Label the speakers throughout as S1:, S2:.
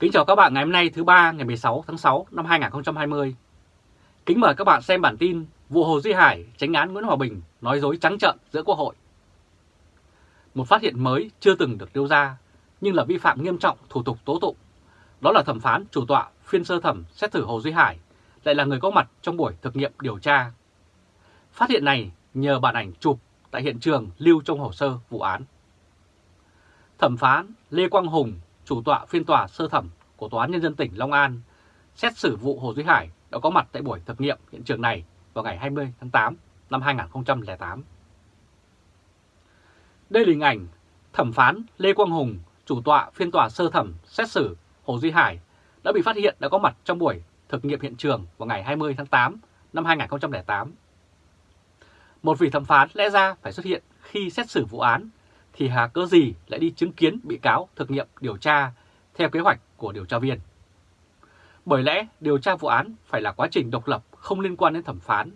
S1: Kính chào các bạn ngày hôm nay, thứ ba, ngày 16 tháng 6 năm 2020. Kính mời các bạn xem bản tin vụ Hồ Duy Hải tránh án Nguyễn Hòa Bình nói dối trắng trợn giữa Quốc hội. Một phát hiện mới chưa từng được đưa ra, nhưng là vi phạm nghiêm trọng thủ tục tố tụng. Đó là thẩm phán chủ tọa phiên sơ thẩm xét xử Hồ Duy Hải lại là người có mặt trong buổi thực nghiệm điều tra. Phát hiện này nhờ bản ảnh chụp tại hiện trường lưu trong hồ sơ vụ án. Thẩm phán Lê Quang Hùng, chủ tọa phiên tòa sơ thẩm của Tòa án Nhân dân tỉnh Long An, xét xử vụ Hồ Duy Hải đã có mặt tại buổi thực nghiệm hiện trường này vào ngày 20 tháng 8 năm 2008. Đây là hình ảnh thẩm phán Lê Quang Hùng, chủ tọa phiên tòa sơ thẩm xét xử Hồ Duy Hải đã bị phát hiện đã có mặt trong buổi thực nghiệm hiện trường vào ngày 20 tháng 8 năm 2008. Một vị thẩm phán lẽ ra phải xuất hiện khi xét xử vụ án thì hà cớ gì lại đi chứng kiến bị cáo thực nghiệm điều tra theo kế hoạch của điều tra viên. Bởi lẽ điều tra vụ án phải là quá trình độc lập không liên quan đến thẩm phán.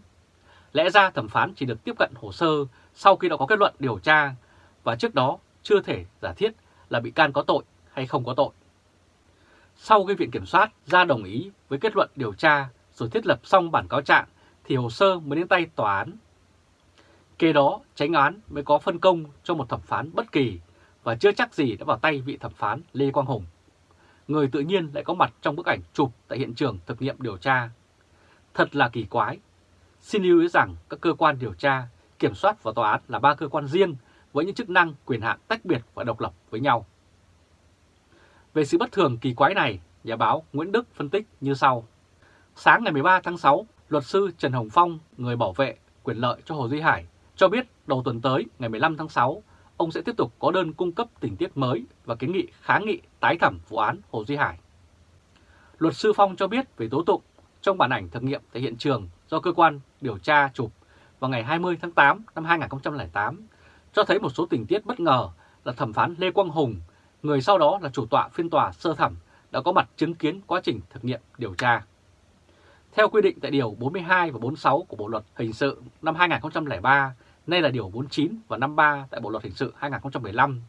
S1: Lẽ ra thẩm phán chỉ được tiếp cận hồ sơ sau khi đã có kết luận điều tra và trước đó chưa thể giả thiết là bị can có tội hay không có tội. Sau khi Viện Kiểm soát ra đồng ý với kết luận điều tra rồi thiết lập xong bản cáo trạng thì hồ sơ mới đến tay tòa án Kế đó, tránh án mới có phân công cho một thẩm phán bất kỳ và chưa chắc gì đã vào tay vị thẩm phán Lê Quang Hùng. Người tự nhiên lại có mặt trong bức ảnh chụp tại hiện trường thực nghiệm điều tra. Thật là kỳ quái. Xin lưu ý rằng các cơ quan điều tra, kiểm soát và tòa án là ba cơ quan riêng với những chức năng quyền hạn tách biệt và độc lập với nhau. Về sự bất thường kỳ quái này, nhà báo Nguyễn Đức phân tích như sau. Sáng ngày 13 tháng 6, luật sư Trần Hồng Phong, người bảo vệ quyền lợi cho Hồ Duy Hải, cho biết đầu tuần tới ngày 15 tháng 6, ông sẽ tiếp tục có đơn cung cấp tình tiết mới và kiến nghị kháng nghị tái thẩm vụ án Hồ Duy Hải. Luật sư Phong cho biết về tố tụng trong bản ảnh thực nghiệm tại hiện trường do cơ quan điều tra chụp vào ngày 20 tháng 8 năm 2008 cho thấy một số tình tiết bất ngờ là thẩm phán Lê Quang Hùng, người sau đó là chủ tọa phiên tòa sơ thẩm, đã có mặt chứng kiến quá trình thực nghiệm điều tra. Theo quy định tại Điều 42 và 46 của Bộ Luật Hình sự năm 2003, nay là Điều 49 và 53 tại Bộ Luật Hình sự 2015,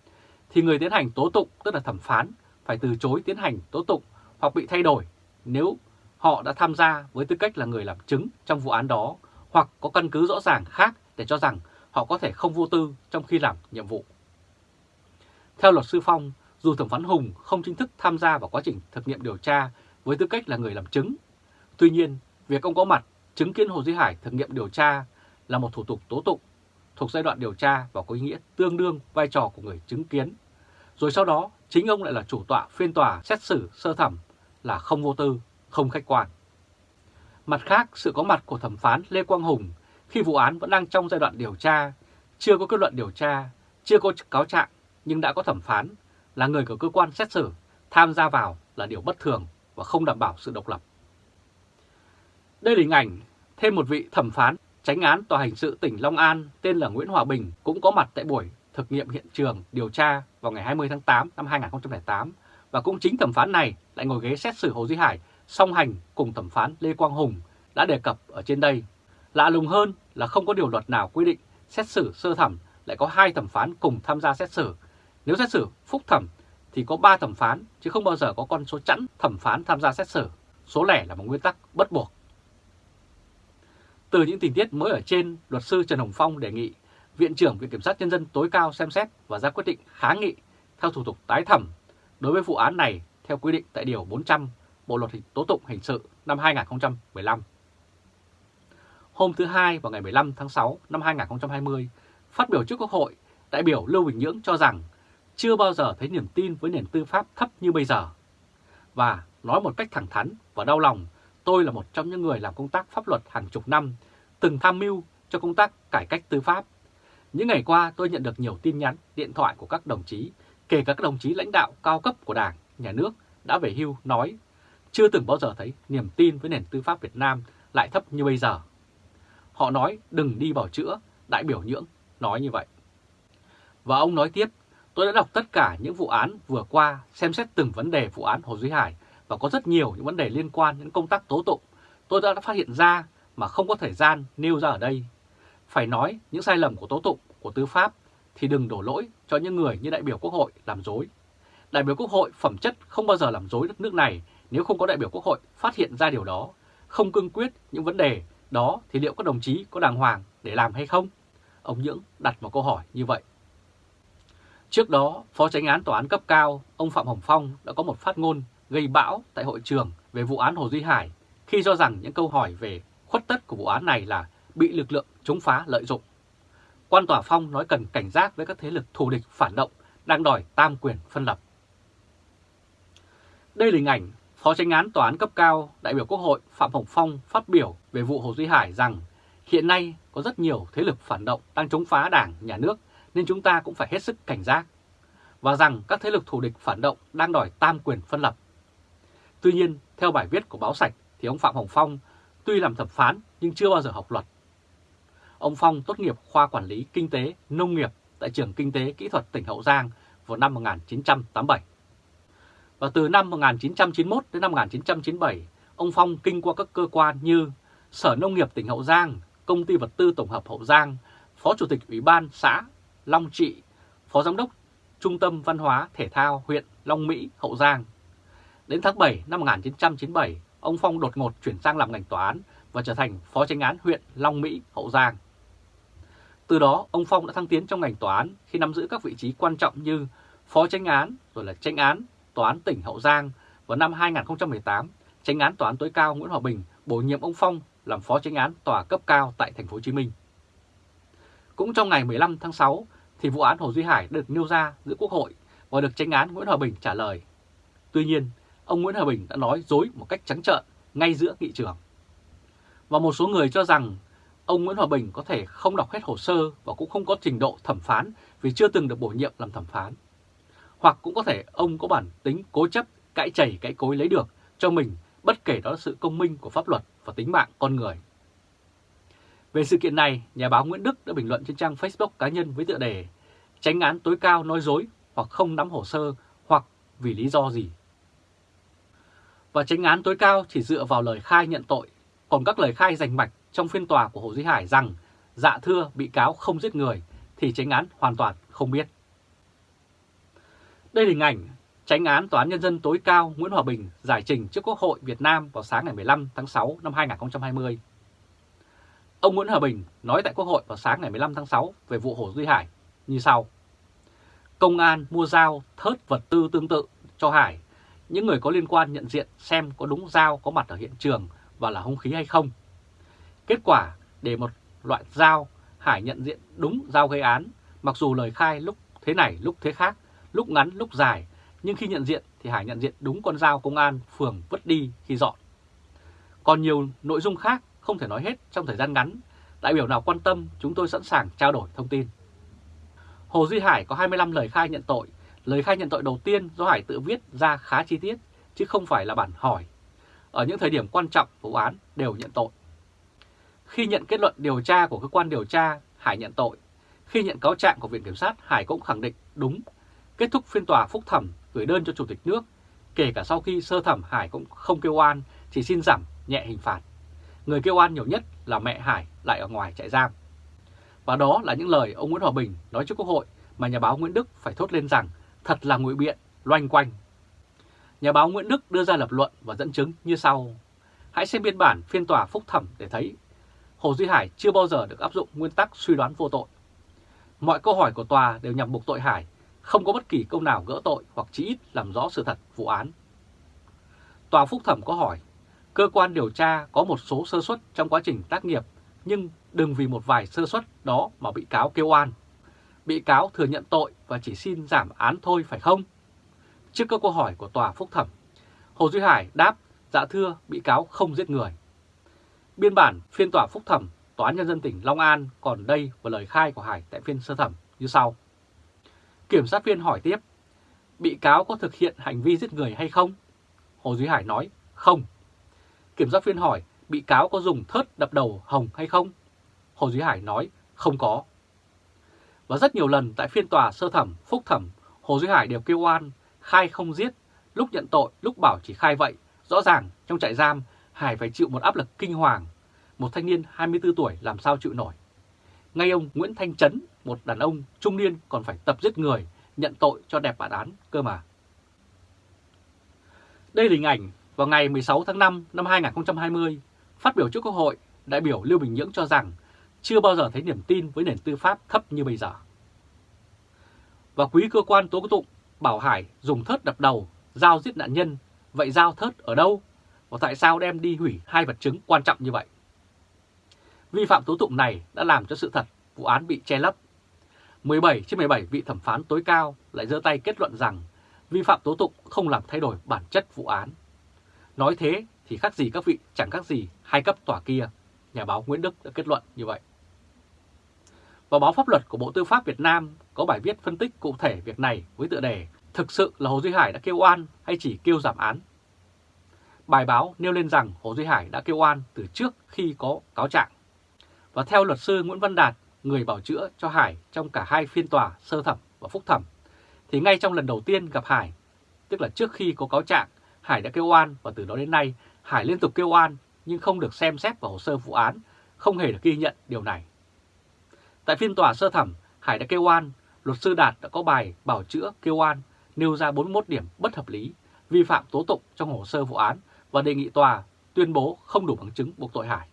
S1: thì người tiến hành tố tụng, tức là thẩm phán, phải từ chối tiến hành tố tụng hoặc bị thay đổi nếu họ đã tham gia với tư cách là người làm chứng trong vụ án đó hoặc có căn cứ rõ ràng khác để cho rằng họ có thể không vô tư trong khi làm nhiệm vụ. Theo luật sư Phong, dù thẩm phán Hùng không chính thức tham gia vào quá trình thực nghiệm điều tra với tư cách là người làm chứng, tuy nhiên việc ông có mặt chứng kiến Hồ Duy Hải thực nghiệm điều tra là một thủ tục tố tụng thuộc giai đoạn điều tra và có ý nghĩa tương đương vai trò của người chứng kiến. Rồi sau đó, chính ông lại là chủ tọa phiên tòa xét xử sơ thẩm là không vô tư, không khách quan. Mặt khác, sự có mặt của thẩm phán Lê Quang Hùng khi vụ án vẫn đang trong giai đoạn điều tra, chưa có kết luận điều tra, chưa có cáo trạng nhưng đã có thẩm phán là người của cơ quan xét xử tham gia vào là điều bất thường và không đảm bảo sự độc lập. Đây là hình ảnh thêm một vị thẩm phán Tránh án Tòa hình sự tỉnh Long An, tên là Nguyễn Hòa Bình, cũng có mặt tại buổi thực nghiệm hiện trường, điều tra vào ngày 20 tháng 8 năm 2008 và cũng chính thẩm phán này lại ngồi ghế xét xử Hồ Duy Hải, song hành cùng thẩm phán Lê Quang Hùng, đã đề cập ở trên đây. Lạ lùng hơn là không có điều luật nào quy định xét xử sơ thẩm, lại có hai thẩm phán cùng tham gia xét xử. Nếu xét xử phúc thẩm thì có 3 thẩm phán, chứ không bao giờ có con số chẵn thẩm phán tham gia xét xử. Số lẻ là một nguyên tắc bất buộc. Từ những tình tiết mới ở trên, luật sư Trần Hồng Phong đề nghị Viện trưởng Viện Kiểm sát Nhân dân tối cao xem xét và ra quyết định kháng nghị theo thủ tục tái thẩm đối với vụ án này theo quy định tại Điều 400 Bộ Luật Tố tụng Hình sự năm 2015. Hôm thứ Hai vào ngày 15 tháng 6 năm 2020, phát biểu trước Quốc hội, đại biểu Lưu Bình Nhưỡng cho rằng chưa bao giờ thấy niềm tin với nền tư pháp thấp như bây giờ. Và nói một cách thẳng thắn và đau lòng Tôi là một trong những người làm công tác pháp luật hàng chục năm, từng tham mưu cho công tác cải cách tư pháp. Những ngày qua tôi nhận được nhiều tin nhắn, điện thoại của các đồng chí, kể cả các đồng chí lãnh đạo cao cấp của Đảng, Nhà nước đã về hưu nói chưa từng bao giờ thấy niềm tin với nền tư pháp Việt Nam lại thấp như bây giờ. Họ nói đừng đi bảo chữa, đại biểu nhưỡng nói như vậy. Và ông nói tiếp, tôi đã đọc tất cả những vụ án vừa qua xem xét từng vấn đề vụ án Hồ Duy Hải và có rất nhiều những vấn đề liên quan đến công tác tố tụng tôi đã phát hiện ra mà không có thời gian nêu ra ở đây. Phải nói những sai lầm của tố tụng, của tư pháp thì đừng đổ lỗi cho những người như đại biểu Quốc hội làm dối. Đại biểu Quốc hội phẩm chất không bao giờ làm dối đất nước này nếu không có đại biểu Quốc hội phát hiện ra điều đó, không cương quyết những vấn đề đó thì liệu các đồng chí có đàng hoàng để làm hay không? Ông Nhưỡng đặt một câu hỏi như vậy. Trước đó, Phó Tránh án Tòa án cấp cao, ông Phạm Hồng Phong đã có một phát ngôn gây bão tại hội trường về vụ án Hồ Duy Hải khi cho rằng những câu hỏi về khuất tất của vụ án này là bị lực lượng chống phá lợi dụng. Quan tòa Phong nói cần cảnh giác với các thế lực thù địch phản động đang đòi tam quyền phân lập. Đây là hình ảnh Phó tranh án Tòa án cấp cao đại biểu Quốc hội Phạm Hồng Phong phát biểu về vụ Hồ Duy Hải rằng hiện nay có rất nhiều thế lực phản động đang chống phá đảng, nhà nước nên chúng ta cũng phải hết sức cảnh giác. Và rằng các thế lực thù địch phản động đang đòi tam quyền phân lập. Tuy nhiên, theo bài viết của báo sạch thì ông Phạm Hồng Phong tuy làm thẩm phán nhưng chưa bao giờ học luật. Ông Phong tốt nghiệp khoa quản lý kinh tế nông nghiệp tại trường Kinh tế Kỹ thuật tỉnh Hậu Giang vào năm 1987. Và từ năm 1991 đến năm 1997, ông Phong kinh qua các cơ quan như Sở Nông nghiệp tỉnh Hậu Giang, Công ty Vật tư Tổng hợp Hậu Giang, Phó Chủ tịch Ủy ban xã Long Trị, Phó Giám đốc Trung tâm Văn hóa Thể thao huyện Long Mỹ, Hậu Giang. Đến tháng 7 năm 1997, ông Phong đột ngột chuyển sang làm ngành tòa án và trở thành Phó Tranh án huyện Long Mỹ, Hậu Giang. Từ đó, ông Phong đã thăng tiến trong ngành tòa án khi nắm giữ các vị trí quan trọng như Phó Tranh án, rồi là Tranh án, Tòa án tỉnh Hậu Giang. Vào năm 2018, Tranh án Tòa án tối cao Nguyễn Hòa Bình bổ nhiệm ông Phong làm Phó Tranh án Tòa cấp cao tại thành phố Hồ Chí Minh. Cũng trong ngày 15 tháng 6 thì vụ án Hồ Duy Hải được nêu ra giữa Quốc hội và được Tranh án Nguyễn Hòa Bình trả lời. Tuy nhiên, ông Nguyễn Hòa Bình đã nói dối một cách trắng trợn ngay giữa nghị trường. Và một số người cho rằng ông Nguyễn Hòa Bình có thể không đọc hết hồ sơ và cũng không có trình độ thẩm phán vì chưa từng được bổ nhiệm làm thẩm phán. Hoặc cũng có thể ông có bản tính cố chấp, cãi chảy cãi cối lấy được cho mình bất kể đó là sự công minh của pháp luật và tính mạng con người. Về sự kiện này, nhà báo Nguyễn Đức đã bình luận trên trang Facebook cá nhân với tựa đề Tránh án tối cao nói dối hoặc không nắm hồ sơ hoặc vì lý do gì. Và tránh án tối cao chỉ dựa vào lời khai nhận tội, còn các lời khai rành mạch trong phiên tòa của Hồ Duy Hải rằng dạ thưa bị cáo không giết người thì tránh án hoàn toàn không biết. Đây là hình ảnh tránh án Tòa án Nhân dân tối cao Nguyễn Hòa Bình giải trình trước Quốc hội Việt Nam vào sáng ngày 15 tháng 6 năm 2020. Ông Nguyễn Hòa Bình nói tại Quốc hội vào sáng ngày 15 tháng 6 về vụ Hồ Duy Hải như sau. Công an mua dao thớt vật tư tương tự cho Hải. Những người có liên quan nhận diện xem có đúng dao có mặt ở hiện trường và là hung khí hay không. Kết quả để một loại dao Hải nhận diện đúng dao gây án, mặc dù lời khai lúc thế này lúc thế khác, lúc ngắn lúc dài, nhưng khi nhận diện thì Hải nhận diện đúng con dao công an phường vứt đi khi dọn. Còn nhiều nội dung khác không thể nói hết trong thời gian ngắn, đại biểu nào quan tâm chúng tôi sẵn sàng trao đổi thông tin. Hồ Duy Hải có 25 lời khai nhận tội, lời khai nhận tội đầu tiên do Hải tự viết ra khá chi tiết, chứ không phải là bản hỏi. Ở những thời điểm quan trọng vụ án đều nhận tội. Khi nhận kết luận điều tra của cơ quan điều tra, Hải nhận tội. Khi nhận cáo trạng của Viện Kiểm sát, Hải cũng khẳng định đúng. Kết thúc phiên tòa phúc thẩm gửi đơn cho Chủ tịch nước, kể cả sau khi sơ thẩm Hải cũng không kêu oan, chỉ xin giảm nhẹ hình phạt. Người kêu oan nhiều nhất là mẹ Hải lại ở ngoài trại giam. Và đó là những lời ông Nguyễn Hòa Bình nói trước Quốc hội mà nhà báo Nguyễn Đức phải thốt lên rằng thật là ngụy biện, loanh quanh. Nhà báo Nguyễn Đức đưa ra lập luận và dẫn chứng như sau. Hãy xem biên bản phiên tòa phúc thẩm để thấy Hồ Duy Hải chưa bao giờ được áp dụng nguyên tắc suy đoán vô tội. Mọi câu hỏi của tòa đều nhằm buộc tội Hải, không có bất kỳ câu nào gỡ tội hoặc chỉ ít làm rõ sự thật vụ án. Tòa phúc thẩm có hỏi, cơ quan điều tra có một số sơ suất trong quá trình tác nghiệp, nhưng đừng vì một vài sơ suất đó mà bị cáo kêu oan. Bị cáo thừa nhận tội và chỉ xin giảm án thôi phải không? Trước các câu hỏi của tòa phúc thẩm, Hồ Duy Hải đáp, dạ thưa, bị cáo không giết người. Biên bản phiên tòa phúc thẩm Tòa án Nhân dân tỉnh Long An còn đây và lời khai của Hải tại phiên sơ thẩm như sau. Kiểm sát viên hỏi tiếp, bị cáo có thực hiện hành vi giết người hay không? Hồ Duy Hải nói, không. Kiểm sát viên hỏi, bị cáo có dùng thớt đập đầu Hồng hay không? Hồ Duy Hải nói, không có. Và rất nhiều lần tại phiên tòa sơ thẩm, phúc thẩm, Hồ Duy Hải đều kêu oan, khai không giết, lúc nhận tội, lúc bảo chỉ khai vậy. Rõ ràng trong trại giam Hải phải chịu một áp lực kinh hoàng. Một thanh niên 24 tuổi làm sao chịu nổi. Ngay ông Nguyễn Thanh Trấn, một đàn ông trung niên còn phải tập giết người, nhận tội cho đẹp bản án cơ mà. Đây là hình ảnh vào ngày 16 tháng 5 năm 2020, phát biểu trước Quốc hội, đại biểu Lưu Bình Nhưỡng cho rằng chưa bao giờ thấy niềm tin với nền tư pháp thấp như bây giờ. Và quý cơ quan tố tụng bảo Hải dùng thớt đập đầu, dao giết nạn nhân, vậy dao thớt ở đâu? Và tại sao đem đi hủy hai vật chứng quan trọng như vậy? Vi phạm tố tụng này đã làm cho sự thật vụ án bị che lấp. 17 trên 17 vị thẩm phán tối cao lại giơ tay kết luận rằng vi phạm tố tụng không làm thay đổi bản chất vụ án. Nói thế thì khác gì các vị chẳng khác gì hai cấp tòa kia, nhà báo Nguyễn Đức đã kết luận như vậy. Và báo pháp luật của Bộ Tư pháp Việt Nam có bài viết phân tích cụ thể việc này với tựa đề Thực sự là Hồ Duy Hải đã kêu oan hay chỉ kêu giảm án? Bài báo nêu lên rằng Hồ Duy Hải đã kêu oan từ trước khi có cáo trạng. Và theo luật sư Nguyễn Văn Đạt, người bảo chữa cho Hải trong cả hai phiên tòa sơ thẩm và phúc thẩm, thì ngay trong lần đầu tiên gặp Hải, tức là trước khi có cáo trạng, Hải đã kêu oan và từ đó đến nay Hải liên tục kêu oan nhưng không được xem xét vào hồ sơ vụ án, không hề được ghi nhận điều này. Tại phiên tòa sơ thẩm, Hải đã kêu oan, luật sư Đạt đã có bài bảo chữa kêu oan nêu ra 41 điểm bất hợp lý, vi phạm tố tụng trong hồ sơ vụ án và đề nghị tòa tuyên bố không đủ bằng chứng buộc tội Hải.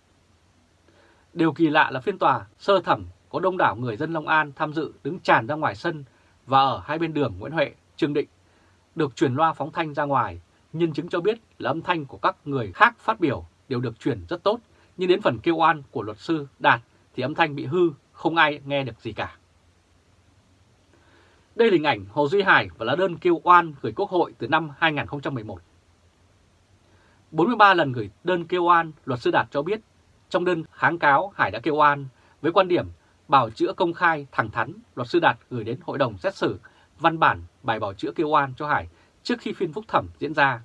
S1: Điều kỳ lạ là phiên tòa sơ thẩm có đông đảo người dân Long An tham dự đứng tràn ra ngoài sân và ở hai bên đường Nguyễn Huệ, Trương Định được truyền loa phóng thanh ra ngoài. Nhân chứng cho biết là âm thanh của các người khác phát biểu đều được truyền rất tốt, nhưng đến phần kêu oan của luật sư Đạt thì âm thanh bị hư, không ai nghe được gì cả. Đây là hình ảnh Hồ Duy Hải và lá đơn kêu oan gửi Quốc hội từ năm 2011. 43 lần gửi đơn kêu oan, luật sư Đạt cho biết trong đơn kháng cáo Hải đã kêu oan với quan điểm bảo chữa công khai thẳng thắn, luật sư Đạt gửi đến hội đồng xét xử văn bản bài bảo chữa kêu oan cho Hải trước khi phiên phúc thẩm diễn ra.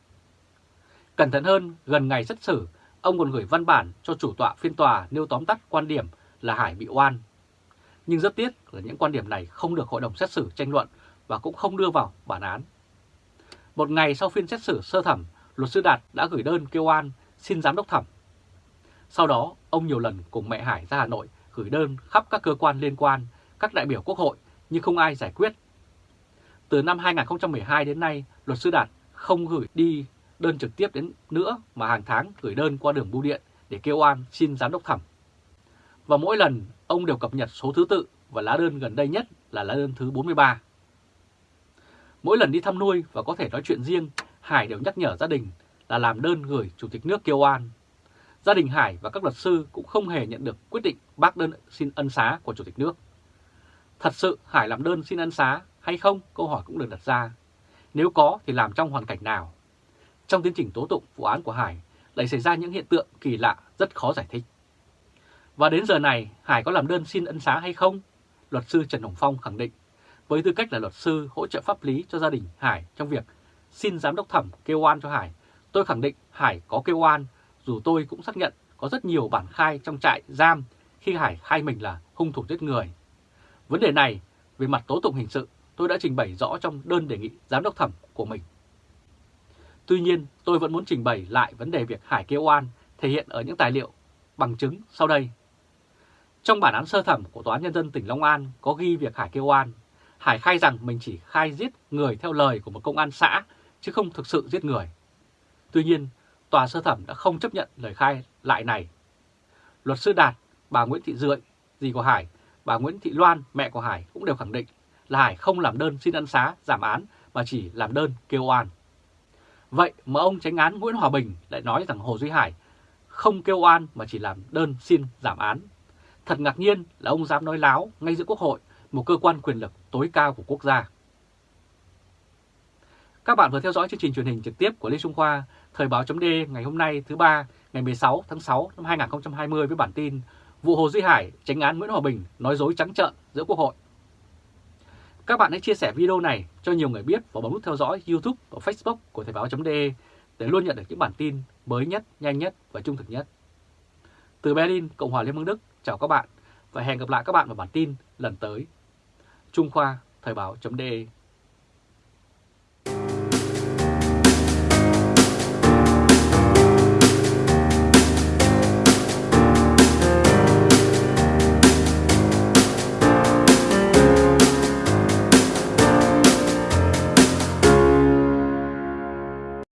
S1: Cẩn thận hơn, gần ngày xét xử, ông còn gửi văn bản cho chủ tọa phiên tòa nêu tóm tắt quan điểm là Hải bị oan. Nhưng rất tiếc là những quan điểm này không được hội đồng xét xử tranh luận và cũng không đưa vào bản án. Một ngày sau phiên xét xử sơ thẩm, luật sư Đạt đã gửi đơn kêu an, xin giám đốc thẩm. Sau đó, ông nhiều lần cùng mẹ Hải ra Hà Nội gửi đơn khắp các cơ quan liên quan, các đại biểu quốc hội nhưng không ai giải quyết. Từ năm 2012 đến nay, luật sư Đạt không gửi đi đơn trực tiếp đến nữa mà hàng tháng gửi đơn qua đường bưu điện để kêu an, xin giám đốc thẩm. Và mỗi lần ông đều cập nhật số thứ tự và lá đơn gần đây nhất là lá đơn thứ 43. Mỗi lần đi thăm nuôi và có thể nói chuyện riêng, Hải đều nhắc nhở gia đình là làm đơn gửi Chủ tịch nước kêu an. Gia đình Hải và các luật sư cũng không hề nhận được quyết định bác đơn xin ân xá của Chủ tịch nước. Thật sự Hải làm đơn xin ân xá hay không? Câu hỏi cũng được đặt ra. Nếu có thì làm trong hoàn cảnh nào? Trong tiến trình tố tụng vụ án của Hải lại xảy ra những hiện tượng kỳ lạ rất khó giải thích. Và đến giờ này, Hải có làm đơn xin ân xá hay không? Luật sư Trần Hồng Phong khẳng định, với tư cách là luật sư hỗ trợ pháp lý cho gia đình Hải trong việc xin giám đốc thẩm kêu oan cho Hải, tôi khẳng định Hải có kêu oan, dù tôi cũng xác nhận có rất nhiều bản khai trong trại giam khi Hải khai mình là hung thủ giết người. Vấn đề này, về mặt tố tụng hình sự, tôi đã trình bày rõ trong đơn đề nghị giám đốc thẩm của mình. Tuy nhiên, tôi vẫn muốn trình bày lại vấn đề việc Hải kêu oan thể hiện ở những tài liệu bằng chứng sau đây. Trong bản án sơ thẩm của Tòa án Nhân dân tỉnh Long An có ghi việc Hải kêu oan. Hải khai rằng mình chỉ khai giết người theo lời của một công an xã, chứ không thực sự giết người. Tuy nhiên, Tòa sơ thẩm đã không chấp nhận lời khai lại này. Luật sư Đạt, bà Nguyễn Thị Dượi, dì của Hải, bà Nguyễn Thị Loan, mẹ của Hải cũng đều khẳng định là Hải không làm đơn xin ân xá, giảm án mà chỉ làm đơn kêu oan. Vậy mà ông tránh án Nguyễn Hòa Bình lại nói rằng Hồ Duy Hải không kêu oan mà chỉ làm đơn xin giảm án. Thật ngạc nhiên là ông dám nói láo ngay giữa Quốc hội, một cơ quan quyền lực tối cao của quốc gia. Các bạn vừa theo dõi chương trình truyền hình trực tiếp của Lê Trung Khoa, Thời báo chấm ngày hôm nay thứ ba ngày 16 tháng 6 năm 2020 với bản tin Vụ Hồ Duy Hải, tránh án Nguyễn Hòa Bình nói dối trắng trợn giữa Quốc hội. Các bạn hãy chia sẻ video này cho nhiều người biết và bấm nút theo dõi YouTube và Facebook của Thời báo.de để luôn nhận được những bản tin mới nhất, nhanh nhất và trung thực nhất. Từ Berlin, Cộng hòa Liên bang Đức, chào các bạn và hẹn gặp lại các bạn vào bản tin lần tới. Trung Khoa, Thời báo.de